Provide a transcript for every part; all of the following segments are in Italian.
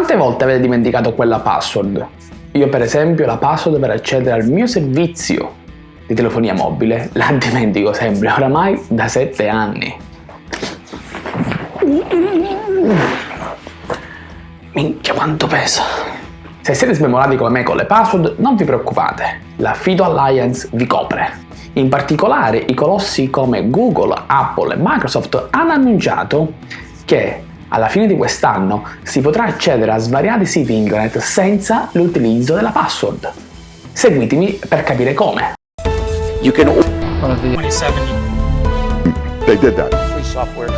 Quante volte avete dimenticato quella password? Io per esempio la password per accedere al mio servizio di telefonia mobile la dimentico sempre, oramai da 7 anni. Minchia quanto pesa! Se siete smemorati come me con le password, non vi preoccupate, la Fido Alliance vi copre. In particolare i colossi come Google, Apple e Microsoft hanno annunciato che alla fine di quest'anno si potrà accedere a svariati siti internet senza l'utilizzo della password. Seguitemi per capire come. You can 27 They did that. free software.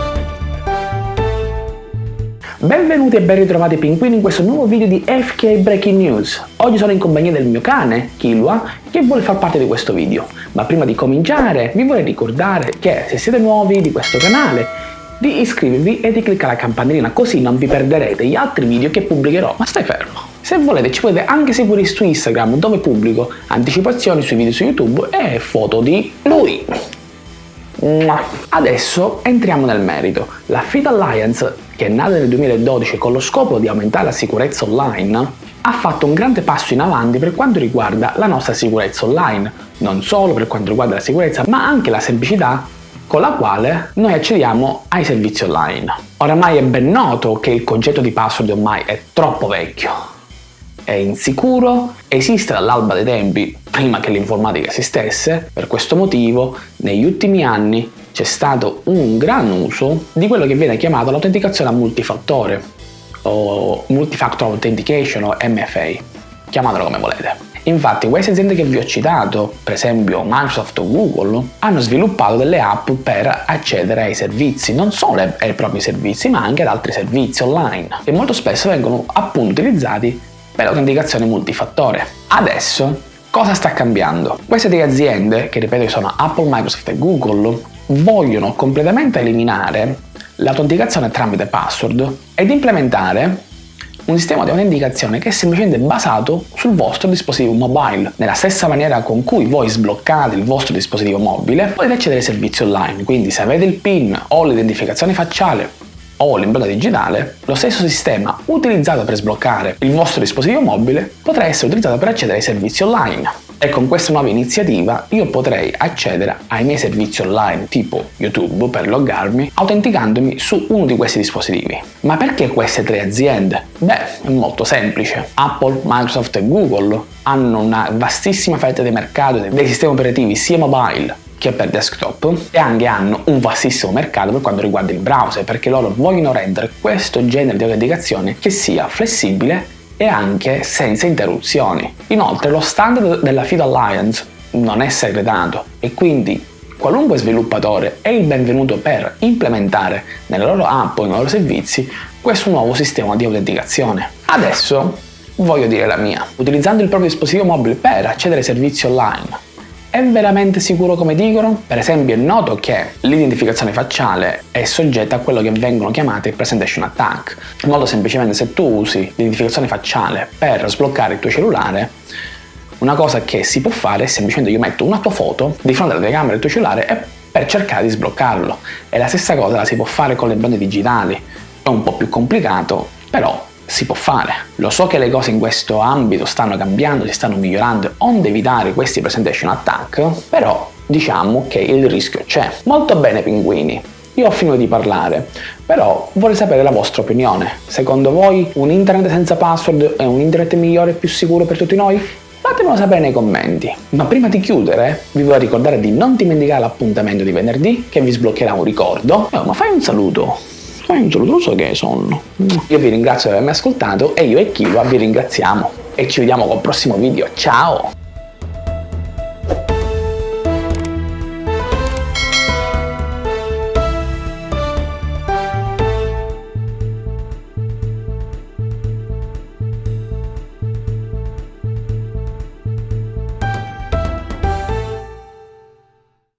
Benvenuti e ben ritrovati pinguini in questo nuovo video di FK Breaking News. Oggi sono in compagnia del mio cane, Kilua, che vuole far parte di questo video. Ma prima di cominciare vi vorrei ricordare che se siete nuovi di questo canale di iscrivervi e di cliccare la campanellina così non vi perderete gli altri video che pubblicherò. Ma stai fermo! Se volete ci potete anche seguire su Instagram dove pubblico anticipazioni sui video su YouTube e foto di lui. Adesso entriamo nel merito. La Fit Alliance, che è nata nel 2012 con lo scopo di aumentare la sicurezza online, ha fatto un grande passo in avanti per quanto riguarda la nostra sicurezza online, non solo per quanto riguarda la sicurezza, ma anche la semplicità con la quale noi accediamo ai servizi online. Oramai è ben noto che il concetto di password ormai è troppo vecchio, è insicuro, esiste dall'alba dei tempi, prima che l'informatica esistesse, per questo motivo negli ultimi anni c'è stato un gran uso di quello che viene chiamato l'autenticazione a multifattore o Multifactor Authentication o MFA, chiamatelo come volete. Infatti queste aziende che vi ho citato, per esempio Microsoft o Google, hanno sviluppato delle app per accedere ai servizi, non solo ai propri servizi ma anche ad altri servizi online, che molto spesso vengono appunto utilizzati per l'autenticazione multifattore. Adesso cosa sta cambiando? Queste tre aziende, che ripeto sono Apple, Microsoft e Google, vogliono completamente eliminare l'autenticazione tramite password ed implementare un sistema di autenticazione che è semplicemente basato sul vostro dispositivo mobile. Nella stessa maniera con cui voi sbloccate il vostro dispositivo mobile, potete accedere ai servizi online, quindi se avete il PIN o l'identificazione facciale o l'impronta digitale, lo stesso sistema utilizzato per sbloccare il vostro dispositivo mobile potrà essere utilizzato per accedere ai servizi online. E con questa nuova iniziativa io potrei accedere ai miei servizi online tipo YouTube per loggarmi autenticandomi su uno di questi dispositivi. Ma perché queste tre aziende? Beh, è molto semplice. Apple, Microsoft e Google hanno una vastissima fetta di mercato dei sistemi operativi sia mobile che per desktop e anche hanno un vastissimo mercato per quanto riguarda il browser perché loro vogliono rendere questo genere di autenticazione che sia flessibile e anche senza interruzioni. Inoltre lo standard della Fido Alliance non è segretato e quindi qualunque sviluppatore è il benvenuto per implementare nelle loro app o nei loro servizi questo nuovo sistema di autenticazione. Adesso voglio dire la mia. Utilizzando il proprio dispositivo mobile per accedere ai servizi online è veramente sicuro come dicono? Per esempio è noto che l'identificazione facciale è soggetta a quello che vengono chiamate presentation attack. Molto semplicemente se tu usi l'identificazione facciale per sbloccare il tuo cellulare, una cosa che si può fare è semplicemente io metto una tua foto di fronte alla telecamera del tuo cellulare e per cercare di sbloccarlo. E la stessa cosa la si può fare con le impronte digitali. È un po' più complicato, però si può fare. Lo so che le cose in questo ambito stanno cambiando, si stanno migliorando, onde evitare questi presentation attack, però diciamo che il rischio c'è. Molto bene pinguini, io ho finito di parlare, però vorrei sapere la vostra opinione. Secondo voi un internet senza password è un internet migliore e più sicuro per tutti noi? Fatemelo sapere nei commenti. Ma prima di chiudere, vi voglio ricordare di non dimenticare l'appuntamento di venerdì che vi sbloccherà un ricordo. Oh, ma fai un saluto fai un saluto, lo so che sonno. Io vi ringrazio per avermi ascoltato e io e Kiva vi ringraziamo e ci vediamo col prossimo video. Ciao!